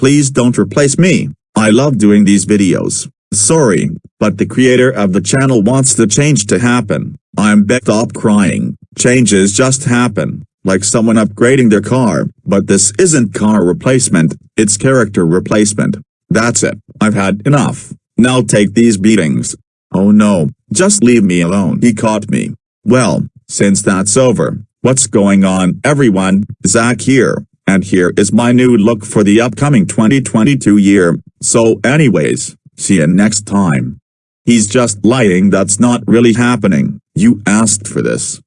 Please don't replace me. I love doing these videos. Sorry, but the creator of the channel wants the change to happen. I'm back stop crying. Changes just happen, like someone upgrading their car, but this isn't car replacement, it's character replacement. That's it, I've had enough. Now take these beatings. Oh no, just leave me alone. He caught me. Well, since that's over, what's going on everyone, Zach here, and here is my new look for the upcoming 2022 year, so anyways. See you next time. He's just lying that's not really happening, you asked for this.